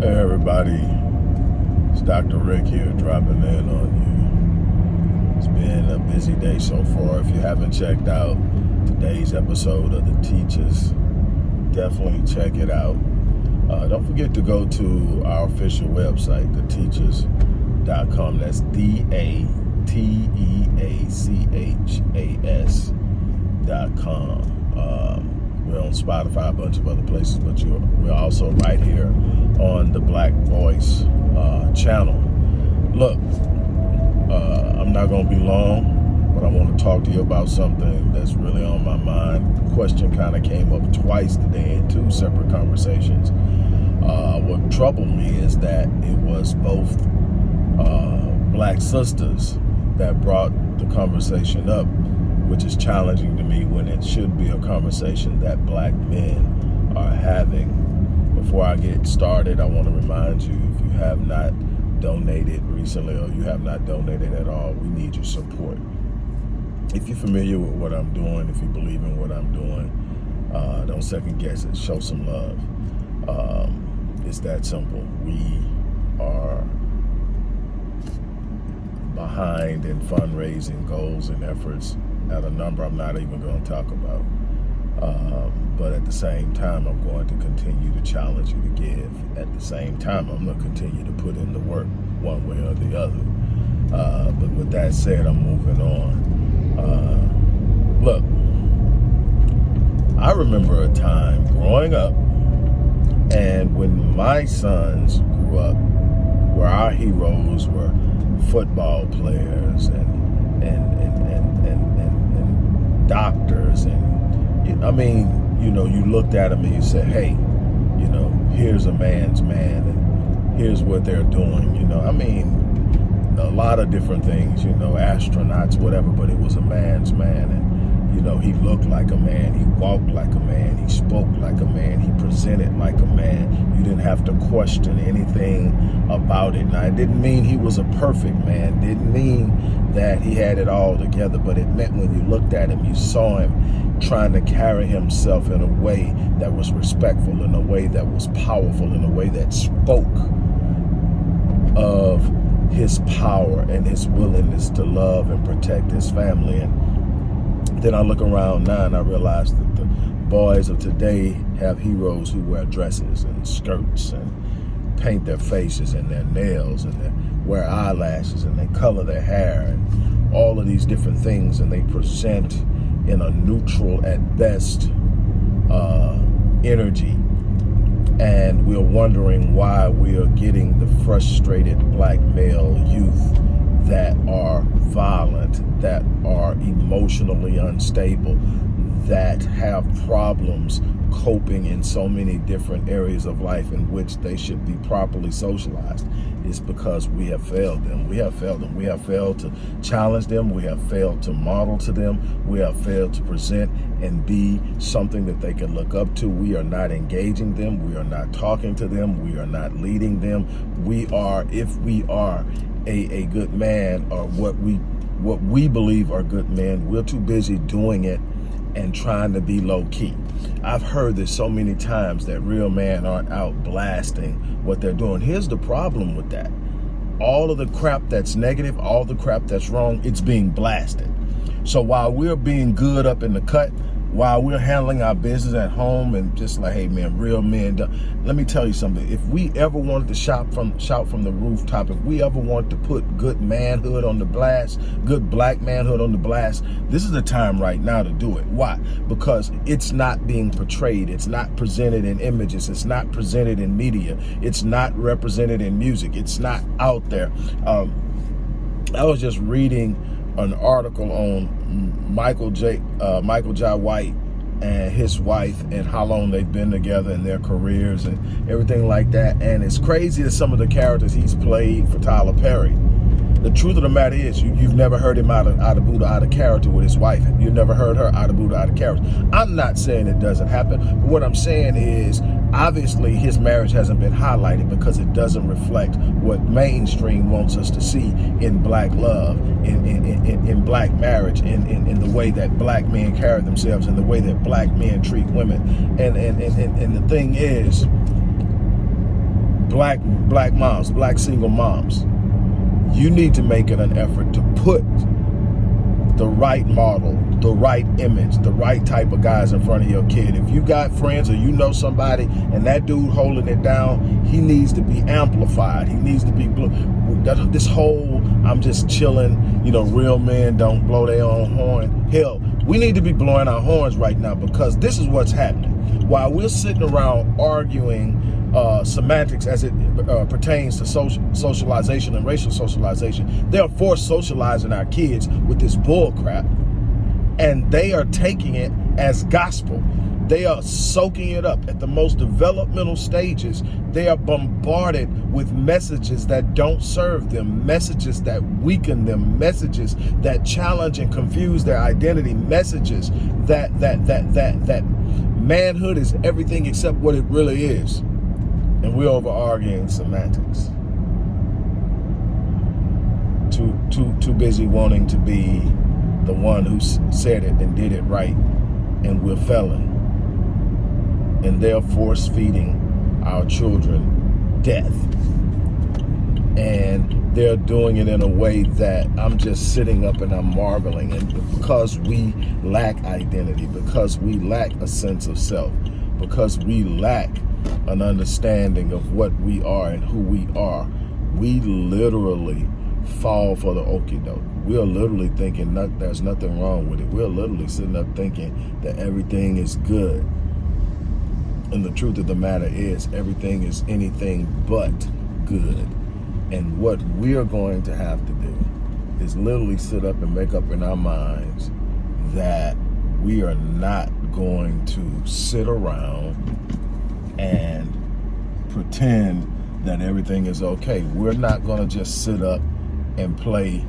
Hey everybody, it's Dr. Rick here dropping in on you. It's been a busy day so far. If you haven't checked out today's episode of Da Teachas, definitely check it out. Uh, don't forget to go to our official website, dateachas.com. That's D-A-T-E-A-C-H-A-S dot com. Um, we're on Spotify, a bunch of other places, but we're also right here on the Black Voice uh, channel. Look, uh, I'm not going to be long, but I want to talk to you about something that's really on my mind. The question kind of came up twice today in two separate conversations. Uh, what troubled me is that it was both uh, black sisters that brought the conversation up which is challenging to me when it should be a conversation that black men are having. Before I get started, I want to remind you, if you have not donated recently or you have not donated at all, we need your support. If you're familiar with what I'm doing, if you believe in what I'm doing, uh, don't second guess it, show some love. Um, it's that simple. We are behind in fundraising goals and efforts at a number I'm not even going to talk about. Um, but at the same time, I'm going to continue to challenge you to give. At the same time, I'm going to continue to put in the work one way or the other. Uh, but with that said, I'm moving on. Uh, look, I remember a time growing up and when my sons grew up, where our heroes were football players and, and, and, and, and doctors and I mean, you know, you looked at him and you said, hey, you know, here's a man's man and here's what they're doing, you know. I mean, a lot of different things, you know, astronauts, whatever, but it was a man's man. And you know, he looked like a man, he walked like a man, he spoke like a man, he presented like a man. You didn't have to question anything about it. Now, it didn't mean he was a perfect man, didn't mean that he had it all together, but it meant when you looked at him, you saw him trying to carry himself in a way that was respectful, in a way that was powerful, in a way that spoke of his power and his willingness to love and protect his family. And then I look around now and I realize that the boys of today have heroes who wear dresses and skirts and paint their faces and their nails and they wear eyelashes and they color their hair and all of these different things and they present in a neutral at best uh, energy. And we're wondering why we are getting the frustrated black male youth that are violent, that are emotionally unstable, that have problems coping in so many different areas of life in which they should be properly socialized is because we have failed them. We have failed them. We have failed to challenge them. We have failed to model to them. We have failed to present and be something that they can look up to. We are not engaging them. We are not talking to them. We are not leading them. We are, if we are a, a good man or what we what we believe are good men, we're too busy doing it and trying to be low key. I've heard this so many times that real men aren't out blasting what they're doing. Here's the problem with that. All of the crap that's negative, all the crap that's wrong, it's being blasted. So while we're being good up in the cut, while we're handling our business at home and just like, hey man, real men, let me tell you something. If we ever wanted to shop from shout from the rooftop, if we ever want to put good manhood on the blast, good black manhood on the blast, this is the time right now to do it. Why? Because it's not being portrayed. It's not presented in images. It's not presented in media. It's not represented in music. It's not out there. Um, I was just reading an article on Michael Jai Uh, Michael Jai White and his wife and how long they've been together in their careers and everything like that. And it's crazy as some of the characters he's played for Tyler Perry the truth of the matter is you, have never heard him out of, out of Buddha, out of character with his wife. You've never heard her out of Buddha, out of character. I'm not saying it doesn't happen. But what I'm saying is obviously his marriage hasn't been highlighted because it doesn't reflect what mainstream wants us to see in black love, in, in, in, in black marriage, in, in, in the way that black men carry themselves, in the way that black men treat women. And, and, and, and, and the thing is, black black moms, black single moms, you need to make it an effort to put the right model, the right image, the right type of guys in front of your kid. If you got friends or you know somebody and that dude holding it down, he needs to be amplified. He needs to be, this whole, I'm just chilling, you know, real men don't blow their own horn. Hell, we need to be blowing our horns right now because this is what's happening. While we're sitting around arguing uh, semantics as it uh, pertains to social, socialization and racial socialization. They are forced socializing our kids with this bull crap, and they are taking it as gospel. They are soaking it up at the most developmental stages. They are bombarded with messages that don't serve them, messages that weaken them, messages that challenge and confuse their identity, messages that that that that that manhood is everything except what it really is and we're over arguing semantics. Too, too, too busy wanting to be the one who said it and did it right, and we're failing. And they're force feeding our children death. And they're doing it in a way that I'm just sitting up and I'm marveling. And because we lack identity, because we lack a sense of self, because we lack an understanding of what we are and who we are, we literally fall for the okie doke. We're literally thinking not, there's nothing wrong with it. We're literally sitting up thinking that everything is good. And the truth of the matter is everything is anything but good. And what we're going to have to do is literally sit up and make up in our minds that we are not going to sit around and pretend that everything is okay. We're not to just sit up and play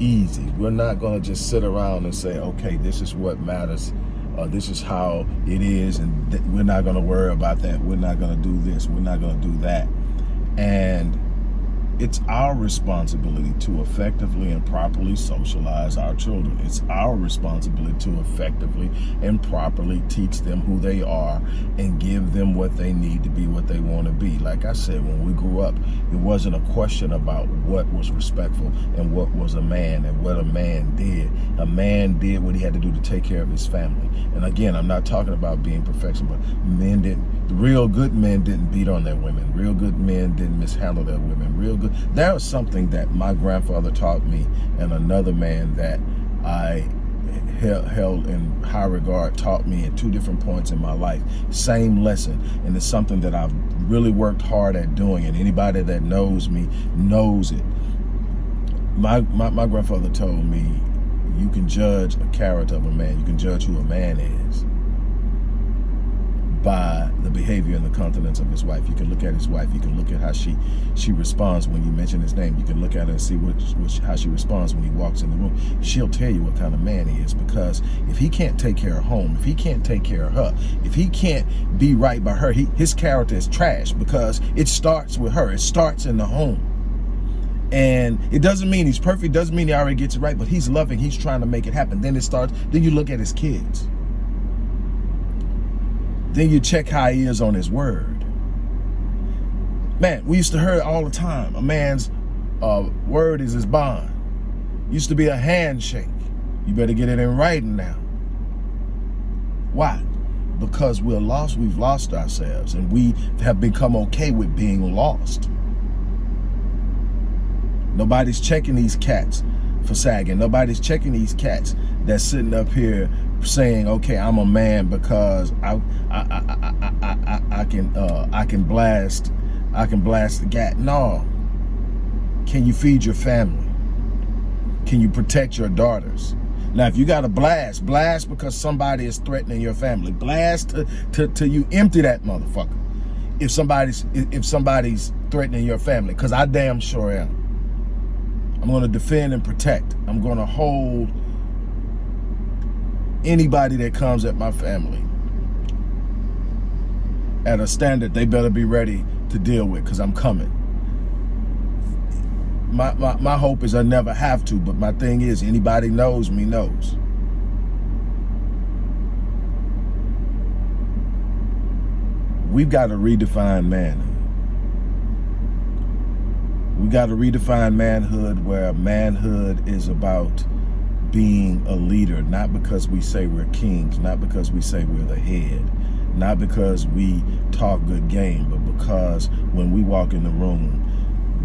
easy. We're not to just sit around and say, okay, this is what matters. Uh, this is how it is. And we're not to worry about that. We're not to do this. We're not to do that. And it's our responsibility to effectively and properly socialize our children. It's our responsibility to effectively and properly teach them who they are and give them what they need to be what they want to be. Like I said, when we grew up, it wasn't a question about what was respectful and what was a man and what a man did. A man did what he had to do to take care of his family. And again, I'm not talking about being perfection, but men didn't, real good men didn't beat on their women. Real good men didn't mishandle their women. Real good, that was something that my grandfather taught me and another man that I held in high regard taught me at two different points in my life. Same lesson. And it's something that I've really worked hard at doing. And anybody that knows me knows it. My, my, my grandfather told me, you can judge a character of a man. You can judge who a man is by the behavior and the countenance of his wife. You can look at his wife. You can look at how she she responds when you mention his name. You can look at her and see what, what how she responds when he walks in the room. She'll tell you what kind of man he is because if he can't take care of home, if he can't take care of her, if he can't be right by her, he, his character is trash because it starts with her. It starts in the home. And it doesn't mean he's perfect, doesn't mean he already gets it right, but he's loving, he's trying to make it happen. Then it starts, then you look at his kids. Then you check how he is on his word. Man, we used to hear it all the time, a man's uh, word is his bond. Used to be a handshake. You better get it in writing now. Why? Because we're lost, we've lost ourselves, and we have become okay with being lost. Nobody's checking these cats for sagging. Nobody's checking these cats that's sitting up here saying, okay, I'm a man because I I I I I, I, can uh, I can blast I can blast the gat. No. Can you feed your family? Can you protect your daughters? Now, if you got to blast, blast because somebody is threatening your family. Blast to, to, to you empty that motherfucker. If somebody's if somebody's threatening your family, because I damn sure am. I'm going to defend and protect. I'm going to hold anybody that comes at my family at a standard they better be ready to deal with because I'm coming. My, my, my hope is I never have to, but my thing is anybody knows me knows. We've got to redefine manhood. We got to redefine manhood where manhood is about being a leader, not because we say we're kings, not because we say we're the head, not because we talk good game, but because when we walk in the room,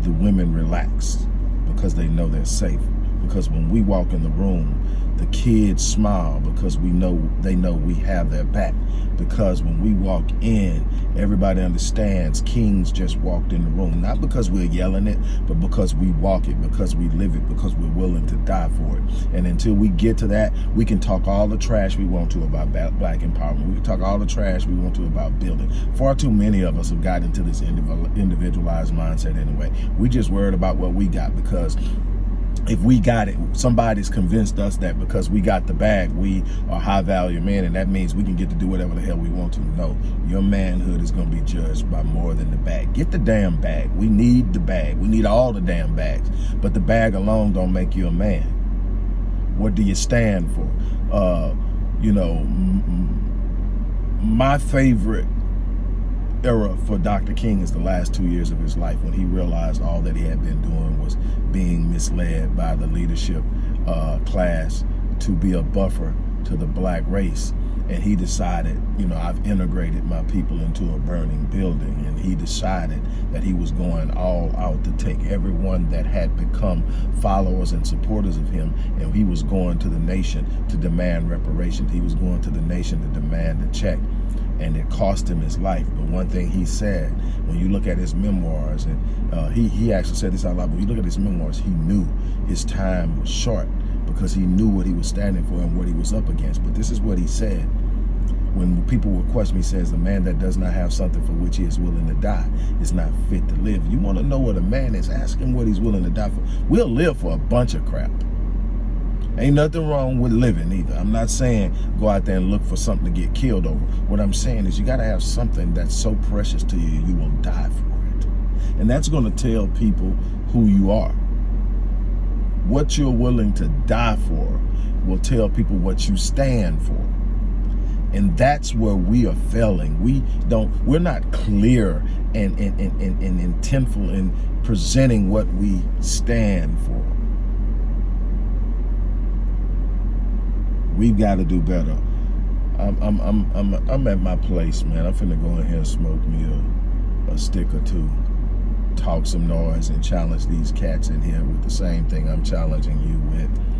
the women relax because they know they're safe. Because when we walk in the room, the kids smile because we know they know we have their back. Because when we walk in everybody understands kings just walked in the room. Not because we're yelling it but because we walk it because we live it because we're willing to die for it. And until we get to that we can talk all the trash we want to about black empowerment. We can talk all the trash we want to about building. Far too many of us have gotten into this individualized mindset anyway. We just worried about what we got because if we got it, somebody's convinced us that because we got the bag, we are high value men, and that means we can get to do whatever the hell we want to. No, your manhood is going to be judged by more than the bag. Get the damn bag. We need the bag. We need all the damn bags. But the bag alone don't make you a man. What do you stand for? Uh, you know, my favorite era for Dr. King is the last two years of his life when he realized all that he had been doing was being misled by the leadership uh, class to be a buffer to the black race. And he decided, you know, I've integrated my people into a burning building. And he decided that he was going all out to take everyone that had become followers and supporters of him. And he was going to the nation to demand reparations. He was going to the nation to demand a check and it cost him his life. But one thing he said, when you look at his memoirs, and uh, he, he actually said this out loud, but when you look at his memoirs, he knew his time was short because he knew what he was standing for and what he was up against. But this is what he said. When people would question me, says, the man that does not have something for which he is willing to die is not fit to live. You want to know what a man is, asking what he's willing to die for. We'll live for a bunch of crap. Ain't nothing wrong with living either. I'm not saying go out there and look for something to get killed over. What I'm saying is you got to have something that's so precious to you, you will die for it. And that's going to tell people who you are. What you're willing to die for will tell people what you stand for. And that's where we are failing. We don't, we're not clear and, and, and, and, and intentful in presenting what we stand for. We've got to do better. I'm, I'm, I'm, I'm, I'm at my place, man. I'm finna go in here and smoke me a, a stick or two, talk some noise and challenge these cats in here with the same thing I'm challenging you with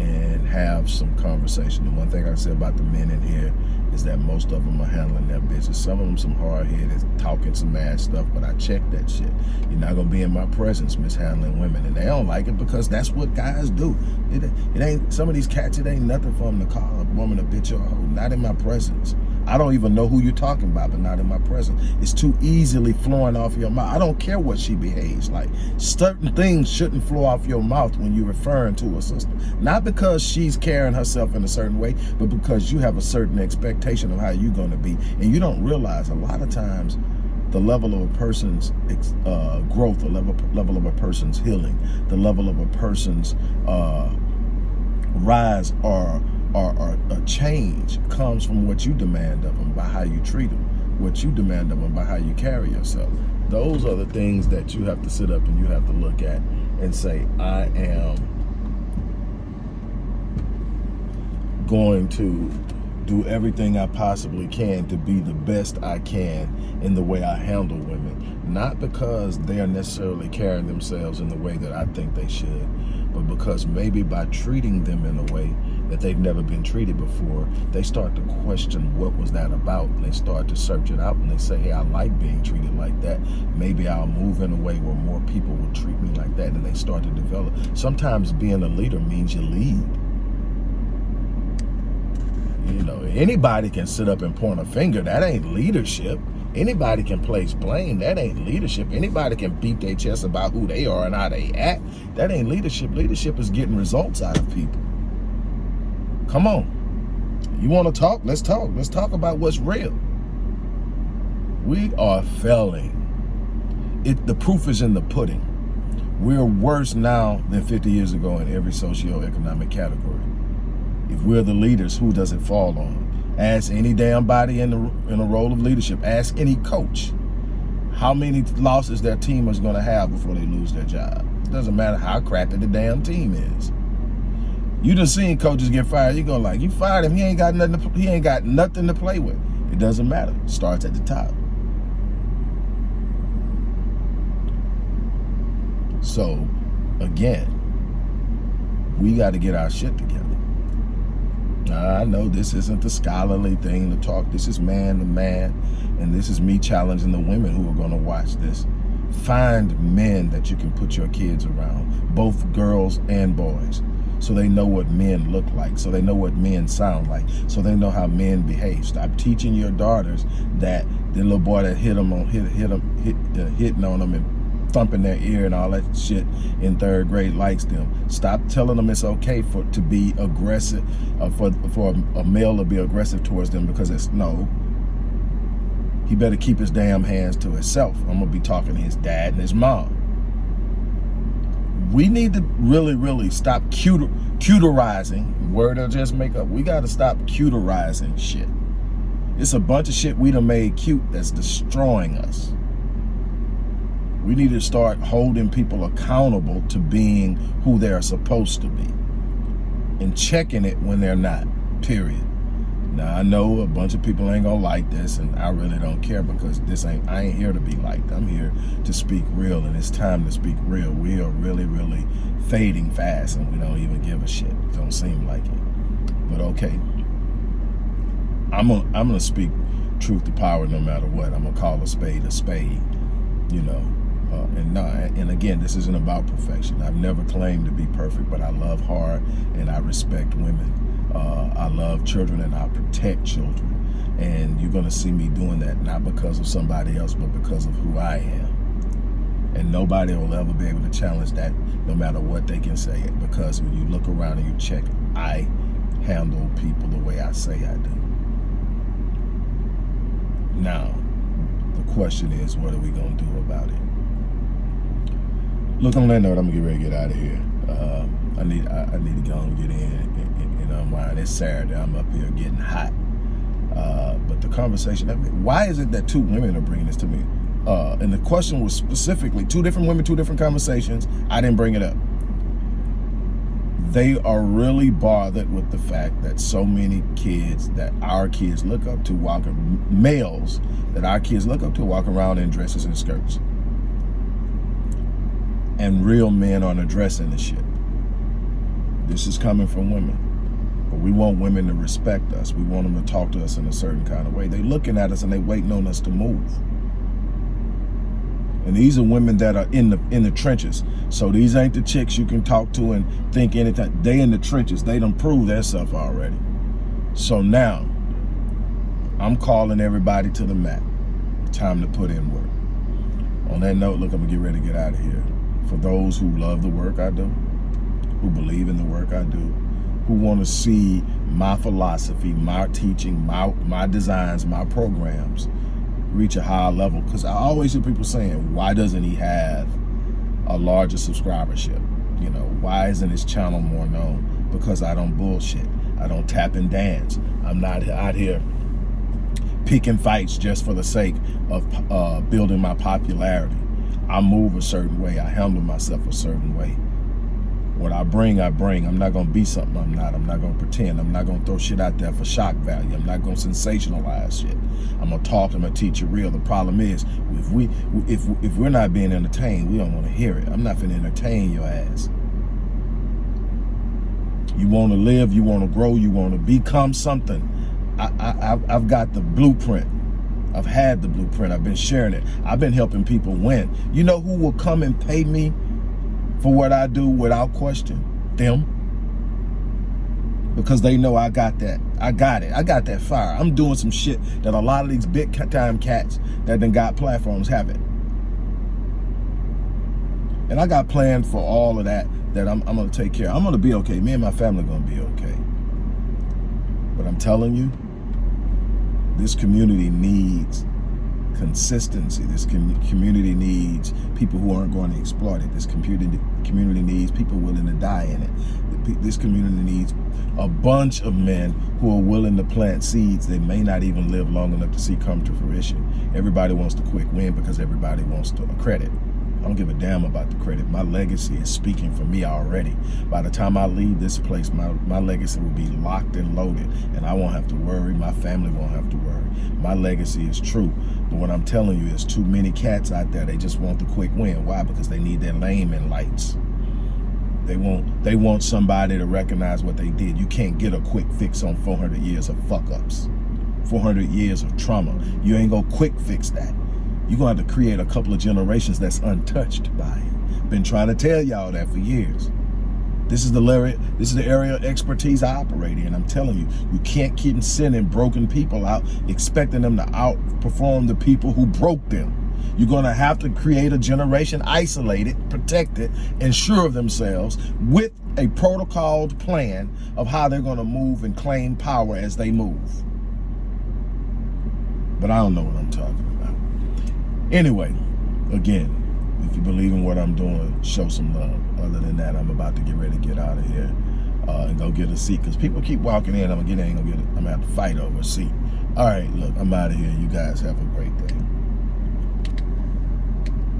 and have some conversation. The one thing I say about the men in here is that most of them are handling their business. Some of them some hard-headed, talking some mad stuff, but I check that shit. You're not gonna be in my presence mishandling women, and they don't like it because that's what guys do. It, it ain't, some of these cats, it ain't nothing for them to call a woman a bitch or a hoe, not in my presence. I don't even know who you're talking about, but not in my presence. It's too easily flowing off your mouth. I don't care what she behaves like. Certain things shouldn't flow off your mouth when you're referring to a sister. Not because she's carrying herself in a certain way, but because you have a certain expectation of how you're going to be. And you don't realize a lot of times the level of a person's uh, growth, the level, level of a person's healing, the level of a person's uh, rise or or, or a change comes from what you demand of them by how you treat them, what you demand of them by how you carry yourself. Those are the things that you have to sit up and you have to look at and say, I am going to do everything I possibly can to be the best I can in the way I handle women. Not because they are necessarily carrying themselves in the way that I think they should, but because maybe by treating them in a way that they've never been treated before, they start to question what was that about. And they start to search it out and they say, hey, I like being treated like that. Maybe I'll move in a way where more people will treat me like that. And they start to develop. Sometimes being a leader means you lead. You know, anybody can sit up and point a finger. That ain't leadership. Anybody can place blame. That ain't leadership. Anybody can beat their chest about who they are and how they act. That ain't leadership. Leadership is getting results out of people. Come on. You want to talk? Let's talk. Let's talk about what's real. We are failing. It, the proof is in the pudding. We're worse now than 50 years ago in every socio-economic category. If we're the leaders, who does it fall on? Ask any damn body in the in a role of leadership. Ask any coach. how many losses their team is going to have before they lose their job. It doesn't matter how crappy the damn team is. You just seen coaches get fired. You go like, you fired him. He ain't got nothing. To, he ain't got nothing to play with. It doesn't matter. Starts at the top. So, again, we got to get our shit together. I know this isn't the scholarly thing to talk. This is man to man, and this is me challenging the women who are going to watch this. Find men that you can put your kids around, both girls and boys so they know what men look like, so they know what men sound like, so they know how men behave. Stop teaching your daughters that the little boy that hit them on hit hit them hit, uh, hitting on them and thumping their ear and all that shit in third grade likes them. Stop telling them it's okay for to be aggressive, uh, for for a male to be aggressive towards them because it's no. He better keep his damn hands to himself. I'm gonna be talking to his dad and his mom we need to really, really stop cuter, cuterizing. Word I just make up. We got to stop cuterizing shit. It's a bunch of shit we done made cute that's destroying us. We need to start holding people accountable to being who they're supposed to be and checking it when they're not, period. Now I know a bunch of people ain't gonna like this and I really don't care because this ain't I ain't here to be liked. I'm here to speak real and it's time to speak real. We are really, really fading fast and we don't even give a shit. It don't seem like it. But okay. I'm gonna I'm gonna speak truth to power no matter what. I'm gonna call a spade a spade, you know. Uh, and no, and again, this isn't about perfection. I've never claimed to be perfect, but I love hard and I respect women uh, I love children and I protect children. And you're going to see me doing that, not because of somebody else, but because of who I am. And nobody will ever be able to challenge that, no matter what they can say. Because when you look around and you check, I handle people the way I say I do. Now, the question is, what are we going to do about it? Look, on that note, I'm going to get ready to get out of here. Uh, I need I, I, need to go and get in and and unwind. It's Saturday. I'm up here getting hot. Uh, but the conversation, I mean, why is it that two women are bringing this to me? Uh, and the question was specifically two different women, two different conversations. I didn't bring it up. They are really bothered with the fact that so many kids that our kids look up to walking, males that our kids look up to walk around in dresses and skirts. And real men aren't addressing the shit. This is coming from women. But we want women to respect us. We want them to talk to us in a certain kind of way. They looking at us and they waiting on us to move. And these are women that are in the in the trenches. So these ain't the chicks you can talk to and think anything. They in the trenches. They don't prove their stuff already. So now, I'm calling everybody to the mat. Time to put in work. On that note, look, I'm gonna get ready to get out of here. For those who love the work I do, who believe in the work I do, who want to see my philosophy, my teaching, my, my designs, my programs reach a higher level. Because I always hear people saying, why doesn't he have a larger subscribership? You know, why isn't his channel more known? Because I don't bullshit. I don't tap and dance. I'm not out here picking fights just for the sake of uh, building my popularity. I move a certain way. I handle myself a certain way. What I bring, I bring. I'm not going to be something I'm not. I'm not going to pretend. I'm not going to throw shit out there for shock value. I'm not going to sensationalize shit. I'm going to talk. I'm going to teach you real. The problem is, if, we, if, if we're not being entertained, we don't want to hear it. I'm not going to entertain your ass. You want to live, you want to grow, you want to become something. I, I, I've got the blueprint. I've had the blueprint. I've been sharing it. I've been helping people win. You know who will come and pay me for what I do without question? Them. Because they know I got that. I got it. I got that fire. I'm doing some shit that a lot of these big time cats that then got platforms haven't. And I got planned for all of that that I'm, I'm going to take care. I'm going to be okay. Me and my family are going to be okay. But I'm telling you, this community needs consistency. This com community needs people who aren't going to exploit it. This community community needs people willing to die in it. This community needs a bunch of men who are willing to plant seeds they may not even live long enough to see come to fruition. Everybody wants the quick win because everybody wants to credit. I don't give a damn about the credit. My legacy is speaking for me already. By the time I leave this place, my, my legacy will be locked and loaded and I won't have to worry. My family won't have to worry. My legacy is true. But what I'm telling you is too many cats out there, they just want the quick win. Why? Because they need their name in lights. They want they want somebody to recognize what they did. You can't get a quick fix on 400 years of fuck ups. 400 years of trauma. You ain't gonna quick fix that. You're going to have to create a couple of generations that's untouched by it. Been trying to tell y'all that for years. This is the area, this is the area of expertise I operate in. I'm telling you, you can't keep sending broken people out, expecting them to outperform the people who broke them. You're going to have to create a generation isolated, protected, and sure of themselves with a protocoled plan of how they're going to move and claim power as they move. But I don't know what I'm talking about. Anyway, again, if you believe in what I'm doing, show some love. Other than that, I'm about to get ready to get out of here uh, and go get a seat because people keep walking in. I'm gonna get in, I'm I'm gonna have to fight over a seat. All right, look, I'm out of here. You guys have a great day.